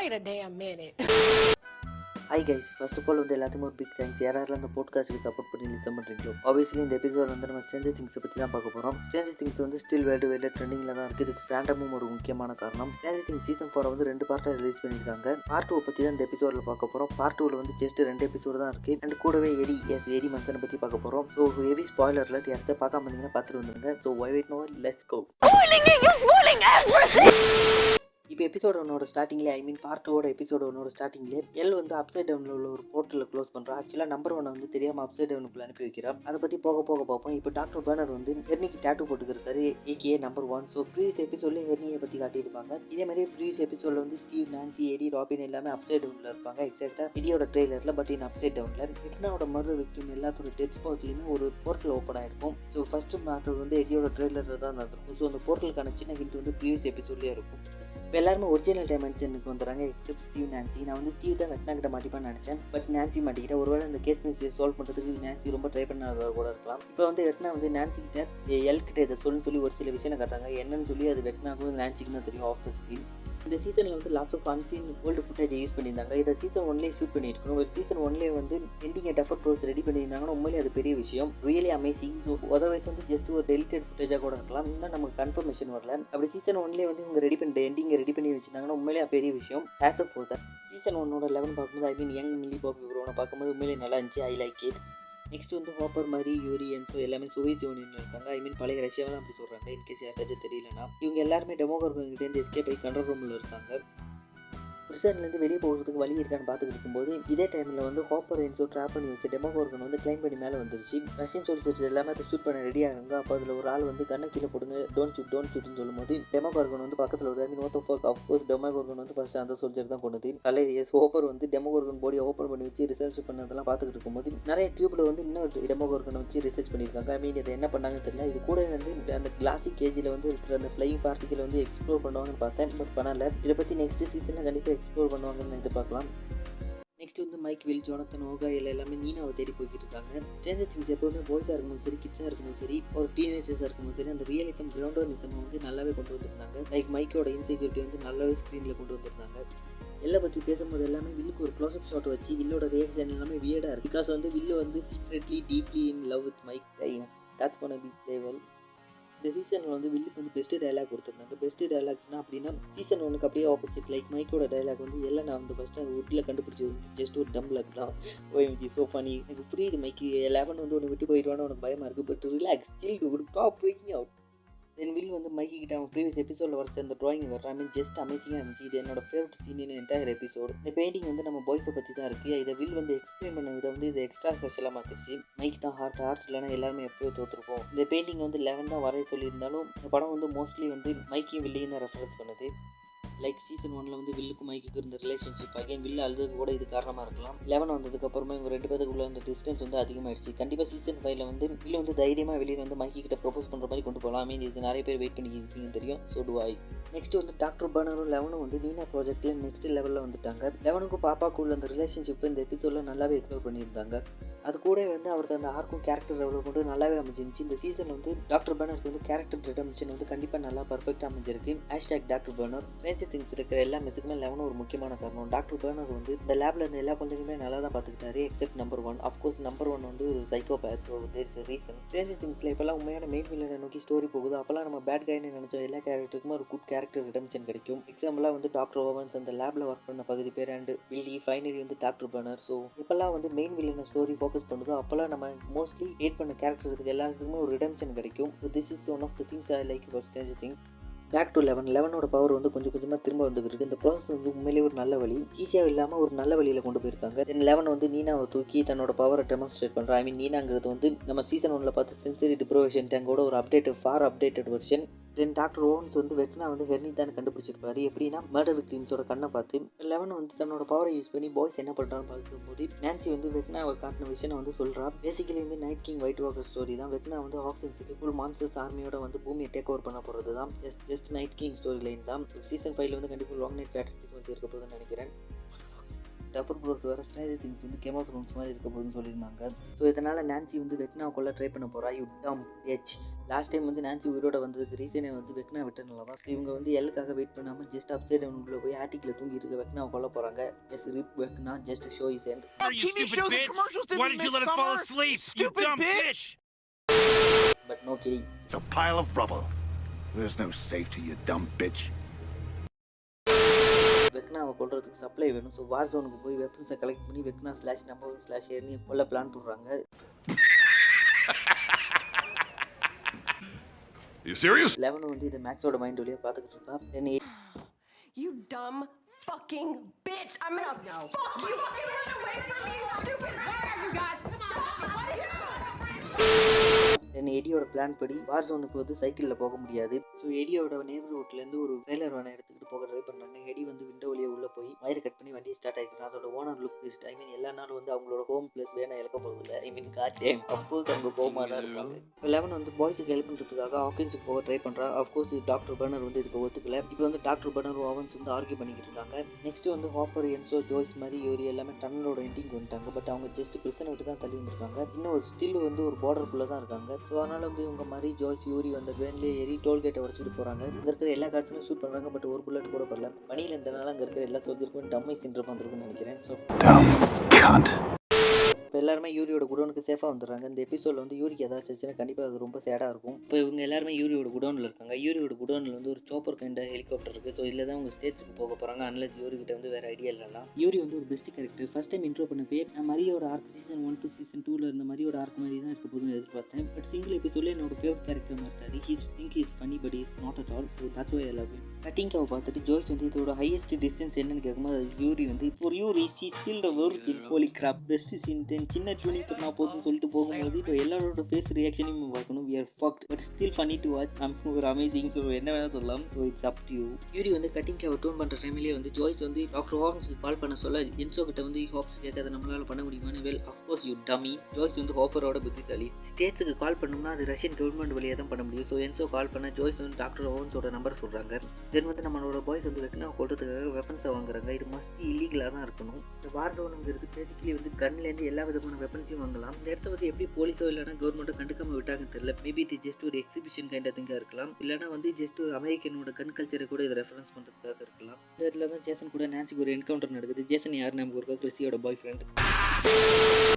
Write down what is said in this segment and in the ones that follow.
Wait a damn minute. Hi guys first of all வந்து எல்லாத்துக்கும் ஒரு பிக் தேங்க்ஸ் யாரெல்லாம் அந்த போட்காஸ்ட்டுக்கு சப்போர்ட் பண்ணி லிசன் பண்ணுறீங்களோ ஆப்வியஸ்லி இந்த எபிசோட் வந்து நம்ம ஸ்ட்ரேஞ்சர் திங்ஸை பற்றி தான் பார்க்க போகிறோம் ஸ்ட்ரேஞ்சர் திங்ஸ் வந்து ஸ்டில் வேர்ல்டு வைடில் ட்ரெண்டிங்கில் தான் இருக்குது இதுக்கு ஃபேண்டமும் ஒரு முக்கியமான காரணம். ஸ்ட்ரேஞ்சர் திங்ஸ் சீசன் ஃபோரை வந்து ரெண்டு பார்ட்டாக ரிலீஸ் பண்ணியிருக்காங்க. பார்ட் டூ பற்றி தான் இந்த எபிசோடில் பார்க்க போகிறோம் பார்ட் டூவில் வந்து ஜஸ்ட் ரெண்டு எபிசோடு தான் இருக்குது அண்ட் கூடவே எடி எஸ் எடி மன்சனை பற்றி பார்க்க போகிறோம் ஸோ ஹெவி ஸ்பாய்லரில் யாராச்சும் பார்க்காம இருந்தீங்கன்னா பார்த்துட்டு வந்துருங்க. So why wait no let's go இப்போ எபிசோட் ஒன்னோட ஸ்டார்டிங்லேயே ஐ மீன் பார்ட் டூவோட எபிசோட் ஒன்னோட ஸ்டார்டிங்லேயே எல் வந்து அப்சைட் டவுனில் உள்ள ஒரு போர்ட்டலில் க்ளோஸ் பண்ணுறோம் ஆக்சுவலாக நம்பர் ஒன்னை வந்து தெரியாமல் அப்சைட் டவுனுக்குள்ள அனுப்பி வைக்கிறோம் அதை பற்றி போக போக பார்ப்போம். இப்போ டாக்டர் பேனர் வந்து ஹெர்னிக்கு date போட்டுக்கிறாரு aka number one so previous எபிசோட்லேயே ஹெர்னியை பற்றி காட்டியிருப்பாங்க. இதே மாதிரி ப்ரீவியஸ் எபிசோடில் வந்து ஸ்டீவ் நான்சி எடி ராபின் எல்லாமே அப்சைட் டவுனில் இருப்பாங்க. எக்ஸாக்டாக எடியோட ட்ரெய்லரில் பட் இன் அப்சைட் டவுனில் விக்னாவோட மறு விக்டிம் எல்லாத்தோட டெத் ஸ்பாட்லேயுமே ஒரு போர்ட்டல் ஓப்பன் ஆயிருக்கும். ஸோ ஃபஸ்ட்டு மேட்டர் வந்து எடியோட ட்ரெய்லரில் தான் நடந்திருக்கும். ஸோ அந்த போர்ட்டலுக்கான சின்ன ஹிண்ட் வந்து ப்ரீவியஸ் எபிசோட்லேயே இருக்கும். இப்போ எல்லாருமே ஒரிஜினல் டைமென்ஷனுக்கு வந்துடுறாங்க. எக்ஸப்ட் ஸ்டீவ் நான்சி நான் வந்து ஸ்டீவ் தான் வெட்னா கிட்ட மாட்டிப்பான்னு நினச்சேன். பட் நான்சி மாட்டிக்கிட்ட ஒருவேளை இந்த கேஸ் மிஸ்டேக் சால்வ் பண்ணுறதுக்கு நான்சி ரொம்ப ட்ரை பண்ணாத கூட இருக்கலாம். இப்போ வந்து வெட்னா வந்து நான்சி கிட்ட எல் கிட்ட இதை சொல்லுன்னு சொல்லி ஒரு சில விஷயம் காட்டுறாங்க. என்னன்னு சொல்லி அது வெட்னாக்கும் நான்சிக்கு தான் தெரியும் ஆஃப் த ஸ்க்ரீன் இந்த சீசனில் வந்து lots of unseen old footage use பண்ணியிருந்தாங்க. இதை சீசன் ஒன்லேயே ஷூட் பண்ணியிருக்கணும் ஒரு சீசன் ஒன்லேயே வந்து எண்டிங் டெஃபர் ப்ரோஸ் ரெடி பண்ணியிருந்தாங்கன்னா உண்மையிலே அது பெரிய விஷயம். ரியலி அமேசிங் ஸோ அதர்வைஸ் வந்து ஜஸ்ட் ஒரு டெலிட்டட் ஃபுட்டேஜாக கூட இருக்கலாம். இன்னும் நமக்கு கன்ஃபர்மேஷன் வரல. அப்படி சீசன் ஒன்லேயே வந்து இவங்க ரெடி பண்ணி எண்டிங்கை ரெடி பண்ணி வச்சிருந்தாங்கன்னா உண்மையிலே பெரிய விஷயம். ஹேட்ஸ் ஆஃப் ஃபோர் சீசன் ஒன்னோட லெவன் பார்க்கும்போது I mean young Millie Bobby இவரோட பார்க்கும்போது உண்மையிலே நல்லா இருந்துச்சு. ஐ லைக் இட் நெக்ஸ்ட் வந்து ஹாப்பர் மாதிரி யூரியன்ஸோ எல்லாமே சோவியத் யூனியன் இருக்காங்க. ஐ மீன் பழைய ரஷ்யாவெல்லாம் தான் அப்படி சொல்கிறாங்க இன்கேஸ் யாராச்சும் தெரியலனா இவங்க எல்லாருமே டெமோகர்கிட்டேருந்து எஸ்கேப் ஆகி கண்ட்ரோல் ரூமில் இருக்காங்க. பிரிசன்லேருந்து வெளியே போகிறதுக்கு வழி இருக்கான்னு பார்த்துக்கிட்டு இருக்கும்போது இதே டைமில் வந்து ஹாப்பர் என்சோ ட்ராப் பண்ணி வச்சு டெமோகோர்கன் வந்து கிளைம் பண்ணி மேலே வந்துருச்சு. ரஷ்யன் சோல்ஜர்ஸ் எல்லாமே அதை ஷூட் பண்ண ரெடி ஆகிறாங்க. அப்போ அதில் ஒரு ஆள் வந்து கண்ணை கீழே போடுங்க டோன் ஷூட் டோன் ஷூட்னு சொல்லும்போது டெமோகோர்கன் வந்து பக்கத்தில் ஒரு I mean oath of of course Demogorgon வந்து ஃபஸ்ட்டு அந்த சோல்ஜர் தான் கொண்டது. கலை எஸ் ஹோப்பர் வந்து டெமோகோர்கன் பாடியை ஓப்பன் பண்ணி வச்சு ரிசர்ச் பண்ணதெல்லாம் பார்த்துக்கிட்டு இருக்கும்போது நிறைய டியூப்பில் வந்து இன்னும் டெமோகோர்கனை வச்சு ரிசர்ச் பண்ணியிருக்காங்க. ஐ மீன் இதை என்ன பண்ணாங்கன்னு தெரியல. இது கூட வந்து அந்த கிளாசிக் கேஜில் வந்து இருக்கிற அந்த ஃப்ளைங் பார்ட்டிகளை வந்து எக்ஸ்ப்ளோர் பண்ணுவாங்கன்னு பார்த்தேன் பட் பண்ணல. இதை பற்றி நெக்ஸ்ட் சீசனில் கண்டிப்பாக எக்ஸ்ப்ளோர் பண்ணுவாங்கன்னு எதிர்பார்க்கலாம். நெக்ஸ்ட் வந்து மைக் வில் ஜோனத்தன் ஓகா இல்லை எல்லாமே நீனாவை தேடி போய்கிட்டு இருக்காங்க. ஸ்ட்ரேஞ்சர் திங்ஸ் எப்போவுமே பாய்ஸாக இருக்கணும் சரி கிட்ஸாக இருக்கணும் சரி ஒரு டீனேஜர்ஸாக இருக்கணும் சரி அந்த ரியலிசம் கிரவுண்டர்னிசம் வந்து நல்லாவே கொண்டு வந்திருந்தாங்க. லைக் மைக்கோட இன்செக்யூரிட்டி வந்து நல்லாவே ஸ்க்ரீனில் கொண்டு வந்திருந்தாங்க. எல்லை பற்றி பேசும்போது எல்லாமே வில்லுக்கு ஒரு க்ளோஸ்அப் ஷாட் வச்சு வில்லோட ரியாக்ஷன் எல்லாமே வியர்டாக இருக்குது பிகாஸ் வந்து வில்லு வந்து secretly deeply in love with Mike that's gonna be play இந்த சீசனில் வந்து வில்லுக்கு வந்து பெஸ்ட்டு டைலாக் கொடுத்துருந்தாங்க. பெஸ்ட்டு டைலாக்ஸ்னா அப்படின்னா சீசன் ஒனுக்கு அப்படியே ஆப்போசிட் லைக் மைக்கோட டைலாக் வந்து எல்லாம் நான் வந்து ஃபஸ்ட்டு அந்த உட்டில் கண்டுபிடிச்சது வந்து ஜஸ்ட் ஒரு டம் லக் தான். ஓஎம்ஜி சோ ஃபனி எனக்கு புரியுது மைக்கு லெவன் வந்து ஒன்று விட்டு போயிடுவான்னு உனக்கு பயமாக இருக்குது but relax chill to stop freaking out then Will வந்து மைக்கிட்ட அவன் ப்ரீவியஸ் எபிசோடில் வரைச்ச அந்த ட்ராயிங் வர ஐ மீன் ஜஸ்ட் அமேசிங்காக இருந்துச்சு. இது என்னோட favourite scene in entire episode இந்த பெயிண்டிங் வந்து நம்ம பாய்ஸை பற்றி தான் இருக்குது இதை வில் வந்து எக்ஸ்பிளைன் பண்ண விதம் வந்து இது எக்ஸ்ட்ரா ஸ்பெஷலாக மாற்றிருச்சு மைக் தான் ஹார்ட் ஹார்ட் இல்லைனா எல்லாருமே எப்பயோ தோற்றுருப்போம் இந்த பெயிண்டிங் வந்து லெவன் தான் வரைய சொல்லியிருந்தாலும் இந்த படம் வந்து மோஸ்ட்லி வந்து மைக்கையும் வில்லையும் தான் ரெஃபரன்ஸ் பண்ணுது. லைக் சீசன் ஒன்ல வந்து வில்லுக்கும் மைக்குக்கு இருந்த ரிலேஷன்ஷிப் அகைன் வில்லு அழுதுக்கு கூட இது காரணமாக இருக்கலாம். லெவன் வந்ததுக்கு அப்புறமா இவங்க ரெண்டு பேத்துக்குள்ள அந்த டிஸ்டன்ஸ் வந்து அதிகமாகிடுச்சு கண்டிப்பாக சீசன் ஃபைவ்ல வந்து வில்லு வந்து தைரியமாக வெளியே வந்து மைக்கி கிட்ட ப்ரொபோஸ் பண்ணுற மாதிரி கொண்டு போகலாம் மீன் இதுக்கு நிறைய பேர் வெயிட் பண்ணி இருக்கீங்கன்னு தெரியும். ஸோ டு ஐ நெக்ஸ்ட் வந்து டாக்டர் பர்னரும் லெவனும் வந்து நீனா ப்ராஜெக்ட்ல நெக்ஸ்ட் லெவலில் வந்துட்டாங்க. லெவனுக்கும் பாப்பாக்குள்ள அந்த ரிலேஷன்ஷிப் இந்த எபிசோடில் நல்லாவே எக்ஸ்ப்ளோர் பண்ணியிருந்தாங்க. அது கூட வந்து அவருக்கு அந்த ஆர்க்கும் கேரக்டர் டெவலப்மெண்ட்டும் நல்லாவே அமைஞ்சிருந்துச்சு. இந்த சீசன் வந்து டாக்டர் பர்னருக்கு வந்து கேரக்டர் ரிடம்ஷன் வந்து கண்டிப்பாக நல்லா பர்ஃபெக்டாக அமைஞ்சிருக்கு. Hashtag doctor Brenner stranger things இருக்கிற எல்லா மிஸ்ஸுக்குமே லெவனும் ஒரு முக்கியமான காரணம். டாக்டர் பர்னர் வந்து இந்த லேப்ல இருந்த எல்லா குழந்தைங்களுமே நல்லா தான் பார்த்துக்கிட்டாரு except number one of course number one வந்து ஒரு சைக்கோ பேத் தேர்ஸ் ரீசன் ரேஞ்சர் திங்ஸில் இப்போல்லாம் உண்மையான மெயின் வில்லனை நோக்கி ஸ்டோரி போகுது. அப்போல்லாம் நம்ம பேட் கைன்னு நினச்ச எல்லா கேரக்டருக்குமே ஒரு குட் கேரக்டர் ரிடம்ஷன் கிடைக்கும். எக்ஸாம்பிளாக வந்து டாக்டர் ஓவன்ஸ் அந்த லேப்ல ஒர்க் பண்ண பகுதி பேர் அண்ட் பில்லி ஃபைனலி வந்து டாக்டர் பர்னர் ஸோ இப்போல்லாம் வந்து மெயின் வில்லனை ஸ்டோரி ஃபோக்கஸ் பண்ணுதோ அப்போல்லாம் நம்ம மோஸ்ட்லி ஹேட் பண்ண கேரக்டருக்கு எல்லாத்துக்குமே ஒரு ரிடம்ஷன் கிடைக்கும். This is one of the things I like for stage things back to eleven லெவனோட power வந்து கொஞ்சம் கொஞ்சமாக திரும்ப வந்துருக்கு இந்த ப்ராசஸ் வந்து உண்மையிலேயே ஒரு நல்ல வழி. ஈஸியாக இல்லாமல் ஒரு நல்ல வழியில் கொண்டு போயிருக்காங்க. தென் லெவன் வந்து நீனாவை தூக்கி தன்னோட பவரை டெமான்ஸ்ட்ரேட் பண்ணுறா ஐ மீன் நீனாங்கிறது வந்து நம்ம சீசன் ஒன்றில் பார்த்து சென்சரி டிப்ரோவேஷன் டேங்கோட ஒரு update for updated version then doctor Owens வந்து வெக்னா வந்து ஹெர்னி தான் கண்டுபிடிச்சிருப்பாரு. எப்படின்னா மர்டர் விக்டிம்ஸோட கண்ணை பார்த்து லெவன் வந்து தன்னோட பவரை யூஸ் பண்ணி பாய்ஸ் என்ன பண்ணுறான்னு பார்க்கும்போது நான்சி வந்து வெக்னாவை காட்டின விஷயம் வந்து சொல்கிறா பேசிக்கலி வந்து night king white walker story தான். வெக்னா வந்து ஹாக்கின்ஸுக்கு ஃபுல் மான்சர்ஸ் ஆர்மியோட வந்து பூமியை டேக் ஓவர் பண்ண போகிறது தான் just just night king story line தான் சீசன் ஃபைவ்ல வந்து கண்டிப்பாக லாங் நைட் பேட்டர் சீக்வன்ஸ் இருக்க போகுதுன்னு நினைக்கிறேன். டஃபர் ப்ரோஸ் வேறு ஸ்டேஜ் திங்ஸ் வந்து கேம் ஆஃப் ரூம்ஸ் மாதிரி இருக்க போகுதுன்னு சொல்லியிருந்தாங்க. ஸோ இதனால் நான்சி வந்து வெக்னாவை கொள்ள ட்ரை பண்ண போகிறா யூ டம் எச் லாஸ்ட் டைம் வந்து நான்சி உயிரோட வந்ததுக்கு ரீசனே வந்து வெக்னா விட்டனால தான். இவங்க வந்து எல்லுக்காக வெயிட் பண்ணாமல் ஜஸ்ட் அப்சைட் டவுனுக்குள்ள போய் ஆட்டிக்கில் தூங்கி இருக்க வெக்னாவை கொல்ல போகிறாங்க yes RIP Vecna just show is end! But no kidding It's a pile of rubble. There's no safety, you dumb bitch. வெக்னாவை கொல்றதுக்கு சப்ளை வேணும் ஸோ வார் ஜோனுக்கு போய் வெப்பன்ஸை கலெக்ட் பண்ணி Vecna slash number one slash ஏர்னி கொல்ல பிளான் போடுறாங்க You serious? லெவன் வந்து இதை மேக்ஸோட மைண்ட் வழியாக பார்த்துக்கிட்டு இருக்கா then You dumb fucking bitch! I'm gonna fuck you! Fucking run away from me, you stupid bastard! you guys! Come on! What is then எடியோட plan படி war ஜோனுக்கு வந்து சைக்கிளில் போக முடியாது ஸோ எடியோட நேபர்ஹுட்லேருந்து ஒரு ட்ரெய்லர் வேனை எடுத்துக்கிட்டு போக ட்ரை பண்ணுறாங்க வயரை கட் பண்ணி வண்டி ஸ்டார்ட் ஆகிக்கிறான் அதோட owner look list I mean எல்லா நாளும் வந்து அவங்களோட ஹோம் பிளேஸ் வேணா இழக்க போகிறது இல்லை I mean got time of course அவங்க கோமாக தான் இருப்பாங்க. லெவன் வந்து பாய்ஸுக்கு ஹெல்ப் பண்ணுறதுக்காக ஹாக்கின்ஸுக்கு போக ட்ரை பண்ணுறா அஃப்கோர்ஸ் டாக்டர் பர்னர் வந்து இதுக்கு ஒத்துக்கல. இப்போ வந்து டாக்டர் பர்னர் ஓவன்ஸ் வந்து ஆர்கியூ பண்ணிக்கிட்டு இருக்காங்க. நெக்ஸ்ட் வந்து ஹாப்பர் என்சோ ஜோய்ஸ் மாதிரி யோரி எல்லாமே டன்னலோட எண்டிங் வந்துட்டாங்க. பட் அவங்க ஜஸ்ட் பிரச்சனை விட்டு தான் தள்ளி வந்திருக்காங்க. இன்னும் ஒரு ஸ்டில் வந்து ஒரு பார்டருக்குள்ளே தான் இருக்காங்க. ஸோ அதனால வந்து இவங்க மாதிரி ஜோய்ஸ் யூரி வந்த வேன்லேயே ஏறி டோல்கேட்டை உடச்சிட்டு போகிறாங்க இங்கே இருக்கிற எல்லா காட்சியும் ஷூட் பண்ணுறாங்க பட் ஒரு புல்லட் கூட பரல பனியில் இருந்தனால அங்கே இருக்கிற எல்லா சோல்ஜருக்கும் டம்மை சின்ரம் வந்திருக்கும்னு நினைக்கிறேன். ஸோ எல்லாருமே யூரியோட குடோனுக்கு சேஃபாக வந்துடுறாங்க. இந்த எபிசோடில் வந்து யூரிக்கு ஏதாச்சும் ஆச்சுன்னா கண்டிப்பாக அது ரொம்ப சேடாக இருக்கும். இப்போ இவங்க எல்லாருமே யூரியோட குடோனில் இருக்காங்க. யூரியோட குடோனில் வந்து ஒரு சோப்பர் கைண்ட ஹெலிகாப்டர் இருக்குது ஸோ இதில் தான் அவங்க ஸ்டேஜுக்கு போக போகிறாங்க அன்லஸ் யூரி கிட்ட வந்து வேறு ஐடியா இல்லைனா யூரி வந்து ஒரு best character first time intro பண்ண பேர் நான் மரியோட arc season one two season டூவில் இருந்த மரியோட ஆர்க் மாதிரி தான் இருக்க போதுன்னு எதிர்பார்த்தேன். பட் சிங்கிள் எபிசோட்லேயே என்னோட ஃபேவரட் கேரக்டர் மாட்டாரு he's think is funny but is not at all so that's why எல்லாமே கட்டிங்காவை பார்த்துட்டு ஜோய்ஸ் வந்து இதோட ஹையஸ்ட் டிஸ்டன்ஸ் என்னன்னு கேட்கும்போது அது யூரி வந்து ஒரு Yuri see still the origin holy crap best scene then சின்ன ட்யூனிங் பண்ணால் போதும்னு சொல்லிட்டு போகும்போது இப்போ எல்லாரோட ஃபேஸ் ரியாக்ஷனையும் பார்க்கணும். We are fucked but still funny to watch I'm ஒரு அமேசிங் ஸோ என்ன வேணால் சொல்லலாம். So it's up to you Yuri வந்து கட்டிங் கேவர் டூன் பண்ணுற டைம்லேயே வந்து ஜோய்ஸ் வந்து டாக்டர் ஹாப்ஸுக்கு கால் பண்ண சொல்ல. என்சோ கிட்ட வந்து ஹாப்ஸ் கேட்காத நம்மளால் பண்ண முடியுமான்னு? Well of course you dummy Joyce வந்து ஹாப்பரோட புத்திசாலி. ஸ்டேட்ஸுக்கு கால் பண்ணோம்னா அது ரஷ்யன் கவர்மெண்ட் வழியாக தான் பண்ண முடியும். ஸோ என்சோ கால் பண்ண ஜோய்ஸ் வந்து டாக்டர் ஓவன்ஸோட நம்பர் சொல்கிறாங்க தென் வந்து நம்மளோட பாய்ஸ் வந்து வெட்டினா கொள்றதுக்காக வெப்பன்ஸை வாங்குறாங்க. இது மஸ்ட் இல்லீகலாக தான் இருக்கணும். இந்த வார் ஜோனுங்கிறது பேசிக்கலி வந்து கன்லேருந்து எல்லா விதமான வெப்பன்ஸையும் வாங்கலாம். இந்த இடத்த வந்து எப்படி போலீஸோ இல்லைனா கவர்மெண்ட்டோ கண்டுக்காம விட்டாங்கன்னு தெரியல. மேபி இது ஜஸ்ட் ஒரு எக்ஸிபிஷன் கைண்ட் திங்காக இருக்கலாம். இல்லைனா வந்து ஜஸ்ட் ஒரு அமெரிக்கனோட கன் கல்ச்சரை கூட இதை ரெஃபரன்ஸ் பண்ணுறதுக்காக இருக்கலாம். இந்த இடத்துல தான் ஜேசன் கூட நான்சிக்கு ஒரு என்கவுண்டர் நடக்குது. ஜேசன் யார்? நம்ம ஒரு கிறிஸியோட பாய் ஃப்ரெண்ட்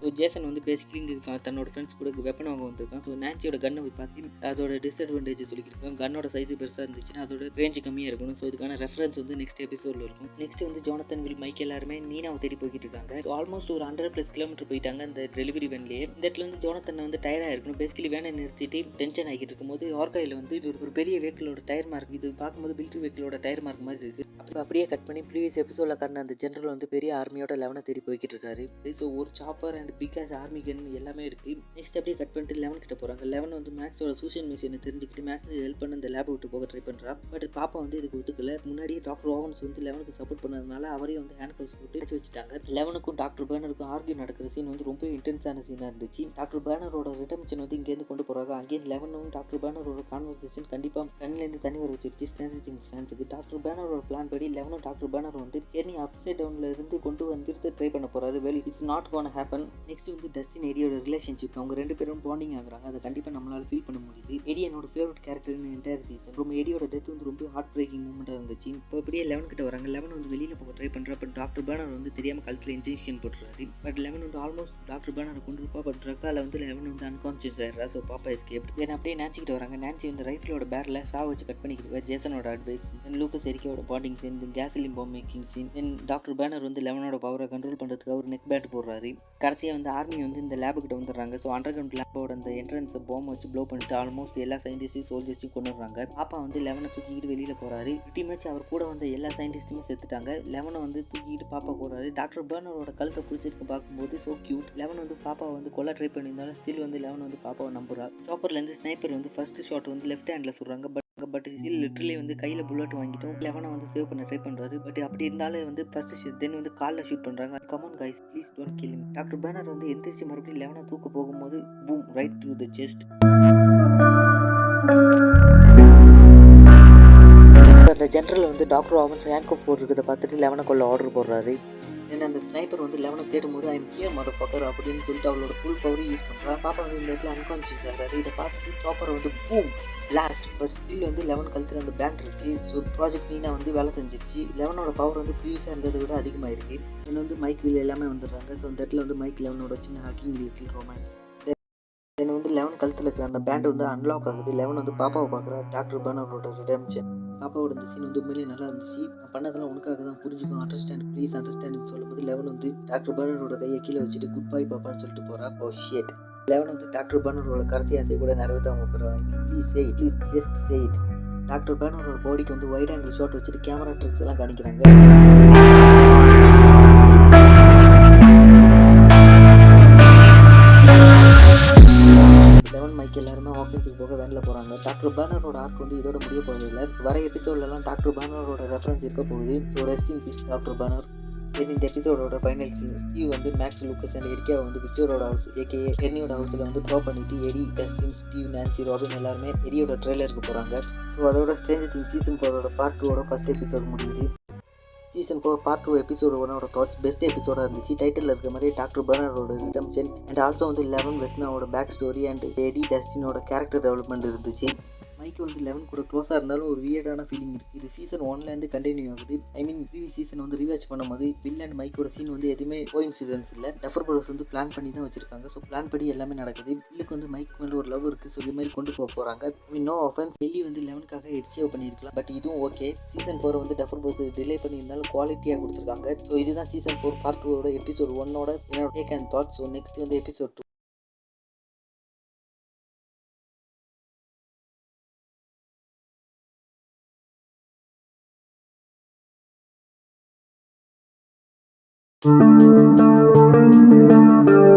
ஸோ ஜேசன் வந்து பேசிக்கலி இங்கே தன்னோட ஃப்ரெண்ட்ஸ் கூட வெப்பன் வாங்க வந்திருக்கான். ஸோ நான்சியோட கன்னை போய் பார்த்து அதோட டிஸ்அட்வான்டேஜ் சொல்லியிருக்காங்க கன்னோட சைஸ் பெருசாக இருந்துச்சுன்னா அதோட ரேஞ்சு கம்மியாக இருக்கணும். ஸோ இதுக்கான ரெஃபரன்ஸ் வந்து நெக்ஸ்ட் எபிசோடில் இருக்கும். நெக்ஸ்ட் வந்து ஜோனத்தன் வில் மைக் எல்லாருமே நீனாவை தேடி போய்கிட்டு இருக்காங்க. ஸோ ஆல்மோஸ்ட் ஒரு ஹண்ட்ரட் ப்ளஸ் கிலோமீட்டர் போயிட்டாங்க. அந்த டெலிவரி வேன்லேயே இந்த இடத்துல வந்து ஜோனத்தன் வந்து டயராக இருக்கணும் பேசிக்கலி வேனை நிறுத்திட்டு டென்ஷன் ஆகிட்டு இருக்கும்போது ஆர்காயில் வந்து இது ஒரு பெரிய வெஹிக்கிளோட டயர் மார்க் இது பார்க்கும்போது பில்ட்ரி வெஹிக்கிளோட டயர் மார்க் மாதிரி இருக்குது அப்போ அப்படியே கட் பண்ணி ப்ரீவியஸ் எபிசோடில் காட்டின அந்த ஜென்ரல் வந்து பெரிய ஆர்மியோட லெவனை தேடி போய்கிட்டு இருக்காரு. ஸோ ஒரு chopper and because army gun எல்லாமே இருக்குது நெக்ஸ்ட் அப்படியே கட் பண்ணிட்டு லெவன் கிட்ட போகிறாங்க லெவன் வந்து மேக்ஸோட சூசியல் மிஷினை தெரிஞ்சுக்கிட்டு மேக்ஸ் ஹெல்ப் பண்ண அந்த லேபை விட்டு போக ட்ரை பண்ணுறான் பட் பாப்பா வந்து இதுக்கு ஒத்துக்கல. முன்னாடியே டாக்டர் ஓவன்ஸ் வந்து லெவனுக்கு சப்போர்ட் பண்ணதுனால அவரையும் வந்து ஹேண்ட் கவுஸ் போட்டு வச்சுட்டாங்க. லெவனுக்கும் டாக்டர் பேனருக்கும் ஆர்கியூ நடக்கிற சீன் வந்து ரொம்ப இன்டென்ஸான சீனாக இருந்துச்சு. டாக்டர் பேனரோட ரிட்டர்மிஷன் வந்து இங்கேருந்து கொண்டு போகிறாங்க அங்கேயும் லெவனும் டாக்டர் பேனரோட கான்வர்சேஷன் கண்டிப்பாக கண்ணிலேருந்து தண்ணி வர வச்சிருச்சு. ஸ்டாண்டர்ட் திங்ஸ் ஃபேன்ஸுக்கு டாக்டர் பேனரோட பிளான் படி லெவனும் டாக்டர் பேனர் வந்து கேர்னி அப்சைட் டவுனில் இருந்து கொண்டு வந்துட்டு ட்ரை பண்ண போகிறாரு well it's not gonna happen next வந்து டஸ்டின் ஏரியோட ரிலேஷன்ஷிப் அவங்க ரெண்டு பேரும் பாண்டிங் ஆகுறாங்க. அதை கண்டிப்பாக நம்மளால ஃபீல் பண்ண முடியுது. எடி என்னோட ஃபேவரட் கேரக்டர் என்டையர் சீசன் ரொம்ப எடியோட டெத் வந்து ரொம்ப ஹார்ட் பிரேக்கிங் மூமெண்ட்டாக இருந்துச்சு. இப்போ அப்படியே லெவன் கிட்ட வராங்க. லெவன் வந்து வெளியில் போக ட்ரை பண்ணுறப்ப டாக்டர் பேனர் வந்து தெரியாமல் கழுத்தில் இன்ஜெக்ஷன் போட்டுறாரு. பட் லெவன் வந்து ஆல்மோஸ்ட் டாக்டர் பேனர் கொண்டு பாப்பா ட்ரக்கால வந்து லெவன் வந்து அன்கான்சியஸ் ஆயிடுறா. ஸோ பாப்பா எஸ்கேப் தென் அப்படியே நாச்சிக்கிட்டு வராங்க. நான்சி வந்து ரைஃபிளோட பேரில் சாவ வச்சு கட் பண்ணிக்கிட்டு ஜேசனோட advice then Lucas எரிக்கோட bonding scene then gasoline bomb making scene then doctor Brenner வந்து லெவனோட பவரை கண்ட்ரோல் பண்ணுறதுக்கு அவர் நெக் பேட் போடுறாரு. கடைசியாக வந்து ஆர்மி வந்து இந்த லேபுக்கிட்ட வந்துடுறாங்க. ஸோ அண்டர் கிரவுண்ட் லேபோட அந்த என்ட்ரன்ஸை பாம் வச்சு ப்ளோ பண்ணிட்டு ஆல்மோஸ்ட் எல்லா சயின்டிஸ்டையும் சோல்ஜர்ஸையும் கொண்டு வர்றாங்க பாப்பா வந்து லெவனை தூக்கிட்டு வெளியில் போகிறாரு பிடி மேட்ச் அவர் கூட வந்த எல்லா சயின்டிஸ்ட்டுமே செத்துட்டாங்க. லெவனை வந்து தூக்கிட்டு பாப்பா போகிறாரு டாக்டர் பேர்னரோட கழுத்தை பிடிச்சிருக்கு பார்க்கும்போது ஸோ கியூட் லெவன் வந்து பாப்பாவை வந்து கொல்ல ட்ரை பண்ணியிருந்தாலும் ஸ்டில் வந்து லெவன் வந்து பாப்பாவை நம்புறா. சாப்பர்லேருந்து ஸ்னைப்பர் வந்து ஃபர்ஸ்ட் ஷாட் வந்து லெஃப்ட் ஹேண்டில் சொல்கிறாங்க பட் பட் ஸ்டில் லிட்டரலி வந்து கையில் புல்லட் வாங்கிட்டோம் லெவனை வந்து சேவ் பண்ண ட்ரை பண்ணுறாரு பட் அப்படி இருந்தாலும் வந்து ஃபர்ஸ்ட் ஷூட் தென் வந்து காலில் ஷூட் பண்ணுறாங்க come on guys please don't kill doctor Brenner வந்து எந்திரிச்சு மறுபடியும் லெவனை தூக்க போகும்போது boom right through the chest அந்த ஜென்ரல் வந்து டாக்டர் ஆவன்ஸ் ஹேண்ட் கோப் போட்டிருக்கிறத பார்த்துட்டு லெவனை கொள்ள ஆர்டர் போடுறாரு. ஏன்னா அந்த ஸ்னைப்பர் வந்து லெவனை தேடும் போது ஐம் கியர் மத ஃபக்கர் அப்படின்னு சொல்லிட்டு அவளோட ஃபுல் பவரையும் யூஸ் பண்ணுறா பாப்பா வந்து இந்த இடத்துல அன்கான்சியஸ் ஆகிறாரு. இதை பார்த்துட்டு சாப்பர் வந்து பூம் லாஸ்ட் பட் ஸ்டில் வந்து லெவன் கழுத்தில் அந்த பேண்ட் இருக்கு. ஸோ ப்ராஜெக்ட் நீனா வந்து வேலை செஞ்சிருச்சு. லெவனோட பவர் வந்து ப்ரீவியஸாக இருந்ததை விட அதிகமாக இருக்கு தென் வந்து மைக் வீல் எல்லாமே வந்துடுறாங்க. ஸோ அந்த இடத்துல வந்து மைக் லெவனோட சின்ன ஹாக்கிங் லிட்டில் ரோமன் தென் வந்து லெவன் கழுத்தில் இருக்கிற அந்த பேண்ட் வந்து அன்லாக் ஆகுது. லெவன் வந்து பாப்பாவை பார்க்குறா. டாக்டர் பேனரோட ரிடம்ஷன் பாப்பாவோட இந்த சீன் வந்து உண்மையிலே நல்லா இருந்துச்சு. நான் பண்ணதெல்லாம் உனக்காக தான். புரிஞ்சுக்கும் அண்டர்ஸ்டாண்ட் ப்ளீஸ் அண்டர்ஸ்டாண்ட் சொல்லும்போது லெவன் வந்து டாக்டர் பர்னரோட கையை கீழே வச்சுட்டு குட் பை பாப்பான்னு சொல்லிட்டு போறா. ஓ ஷேட் லெவன் வந்து டாக்டர் பேனரோட கடைசி ஆசை கூட நிறைவேற்றாம போகிறாங்க please say please just say it doctor பேனரோட பாடிக்கு வந்து ஒயிட் ஆங்கிள் ஷாட் வச்சுட்டு கேமரா ட்ரிக்ஸ் எல்லாம் காணிக்கிறாங்க மைக் எல்லாருமே ஆஃபீஸுக்கு போக வேனில் போகிறாங்க டாக்டர் பேனரோட ஆர்க் வந்து இதோட முடிய இல்லை. வர எபிசோட்லலாம் டாக்டர் பேனரோட ரெஃபரன்ஸ் இருக்க போகுது. So rest in peace doctor Brenner இது இந்த எபிசோடோட ஃபைனல் சீன் ஸ்டீவ் வந்து மேக்ஸ் லூக்கஸ் அண்ட் எரிக்கா வந்து விக்டரோட ஹவுஸ் ஏகே எரியோட ஹவுஸில் வந்து ட்ராப் பண்ணிட்டு எரி டஸ்டின் ஸ்டீவ் நான்சி ராபின் எல்லாருமே எரியோட ட்ரெய்லருக்கு போகிறாங்க ஸோ அதோட ஸ்ட்ரேஞ்சர் திங் சீசன் ஃபோரோட பார்ட் டூவோட ஃபஸ்ட் எபிசோட் முடியுது. Season four part two episode ஒன்னோட தாட்ஸ் பெஸ்ட் எபிசோடாக இருந்துச்சு. டைட்டில் இருக்க மாதிரி டாக்டர் பர்னரோட ரிடம்ஷன் அண்ட் ஆல்சோ வந்து லெவன் வெட்னாவோட பேக் ஸ்டோரி அண்ட் எடி டஸ்டினோட கேரக்டர் டெவலப்மெண்ட் இருந்துச்சு. மைக்கு வந்து லெவன் கூட க்ளோஸாக இருந்தாலும் ஒரு வியர்டான ஃபீலிங் இருக்குது இது சீசன் ஒன்லேருந்து கண்டினியூ ஆகுது. ஐ மீன் ப்ரீவியஸ் சீசன் வந்து ரீவாச் பண்ணும்போது வில் அண்ட் மைக்கோட சீன் வந்து எதுவுமே கோயிங் சீசன்ஸ் இல்லை. டெஃபர் ப்ரோஸ் வந்து பிளான் பண்ணி தான் வச்சிருக்காங்க. ஸோ பிளான் படி எல்லாமே நடக்குது. வில்லுக்கு வந்து மைக் மேலே ஒரு லவ் இருக்குது ஸோ இது மாதிரி கொண்டு போக போகிறாங்க ஐ மீன் நோ ஆஃபன்ஸ் வெளியே வந்து லெவனுக்காக எட்சியோ பண்ணியிருக்கலாம். பட் இதுவும் ஓகே சீசன் ஃபோர் வந்து டெஃபர் ப்ரோஸ் டிலே பண்ணியிருந்தாலும் குவாலிட்டியாக கொடுத்துருக்காங்க. ஸோ இதுதான் சீசன் ஃபோர் பார்ட் டூவோட எபிசோட் ஒன்னோட என்னோட take and thought so next வந்து எபிசோட் டூ Thank you.